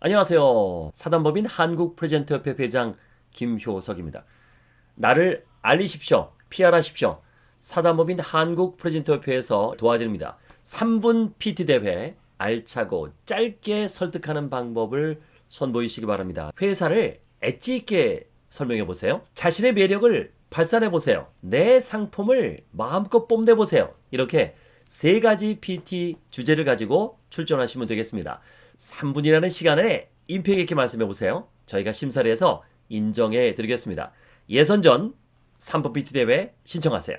안녕하세요. 사단법인 한국프레젠터협회 회장 김효석입니다. 나를 알리십시오. PR하십시오. 사단법인 한국프레젠터협회에서 도와드립니다. 3분 PT 대회 알차고 짧게 설득하는 방법을 선보이시기 바랍니다. 회사를 엣지 있게 설명해 보세요. 자신의 매력을 발산해 보세요. 내 상품을 마음껏 뽐내 보세요. 이렇게 세 가지 PT 주제를 가지고 출전하시면 되겠습니다. 3분이라는 시간에 임팩 있게 말씀해 보세요. 저희가 심사를 해서 인정해 드리겠습니다. 예선전 3번 PT 대회 신청하세요.